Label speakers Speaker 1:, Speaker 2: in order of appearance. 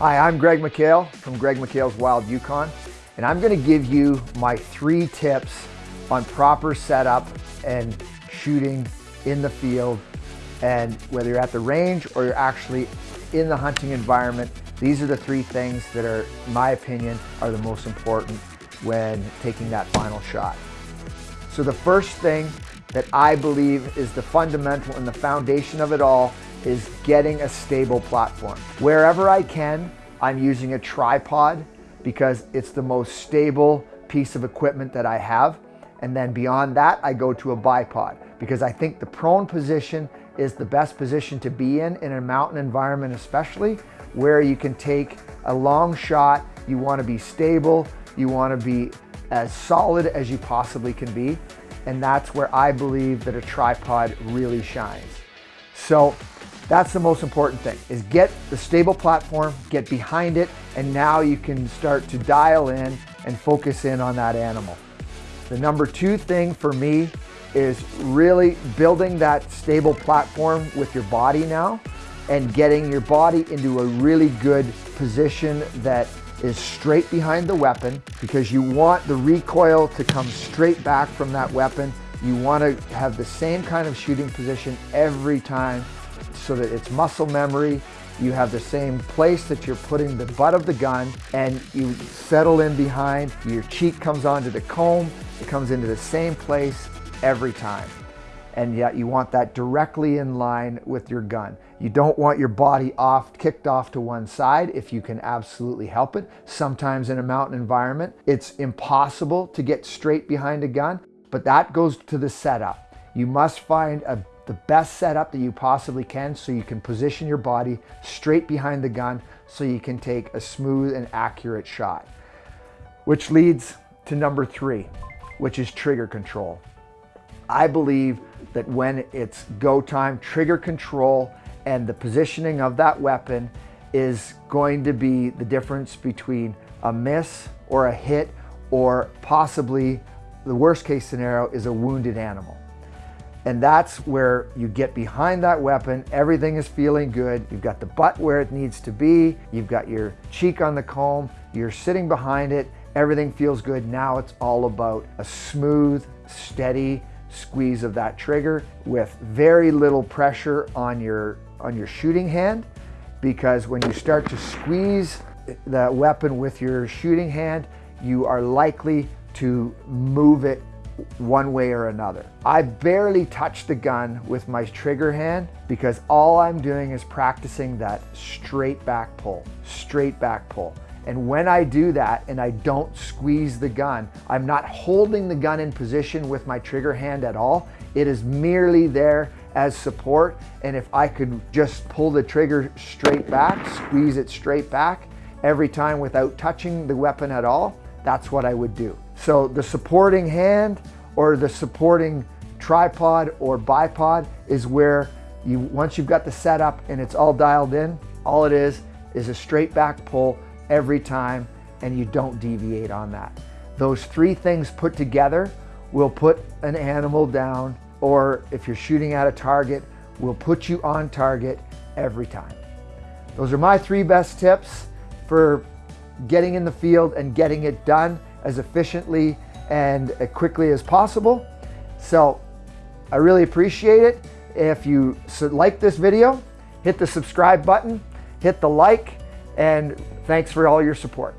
Speaker 1: Hi, I'm Greg McHale from Greg McHale's Wild Yukon, and I'm gonna give you my three tips on proper setup and shooting in the field. And whether you're at the range or you're actually in the hunting environment, these are the three things that are, in my opinion, are the most important when taking that final shot. So the first thing that I believe is the fundamental and the foundation of it all is getting a stable platform. Wherever I can, I'm using a tripod because it's the most stable piece of equipment that I have. And then beyond that, I go to a bipod because I think the prone position is the best position to be in, in a mountain environment especially, where you can take a long shot, you wanna be stable, you wanna be as solid as you possibly can be. And that's where I believe that a tripod really shines. So that's the most important thing is get the stable platform, get behind it, and now you can start to dial in and focus in on that animal. The number two thing for me is really building that stable platform with your body now and getting your body into a really good position that is straight behind the weapon because you want the recoil to come straight back from that weapon. You want to have the same kind of shooting position every time so that it's muscle memory. You have the same place that you're putting the butt of the gun and you settle in behind. Your cheek comes onto the comb. It comes into the same place every time. And yet you want that directly in line with your gun. You don't want your body off, kicked off to one side if you can absolutely help it. Sometimes in a mountain environment, it's impossible to get straight behind a gun, but that goes to the setup. You must find a the best setup that you possibly can so you can position your body straight behind the gun so you can take a smooth and accurate shot. Which leads to number three, which is trigger control. I believe that when it's go time, trigger control and the positioning of that weapon is going to be the difference between a miss or a hit or possibly the worst case scenario is a wounded animal. And that's where you get behind that weapon. Everything is feeling good. You've got the butt where it needs to be. You've got your cheek on the comb. You're sitting behind it. Everything feels good. Now it's all about a smooth, steady squeeze of that trigger with very little pressure on your, on your shooting hand. Because when you start to squeeze the weapon with your shooting hand, you are likely to move it one way or another. I barely touch the gun with my trigger hand because all I'm doing is practicing that straight back pull, straight back pull. And when I do that and I don't squeeze the gun, I'm not holding the gun in position with my trigger hand at all. It is merely there as support. And if I could just pull the trigger straight back, squeeze it straight back every time without touching the weapon at all, that's what I would do. So the supporting hand or the supporting tripod or bipod is where you, once you've got the setup and it's all dialed in, all it is is a straight back pull every time and you don't deviate on that. Those three things put together will put an animal down or if you're shooting at a target, will put you on target every time. Those are my three best tips for getting in the field and getting it done as efficiently and as quickly as possible. So I really appreciate it. If you like this video, hit the subscribe button, hit the like, and thanks for all your support.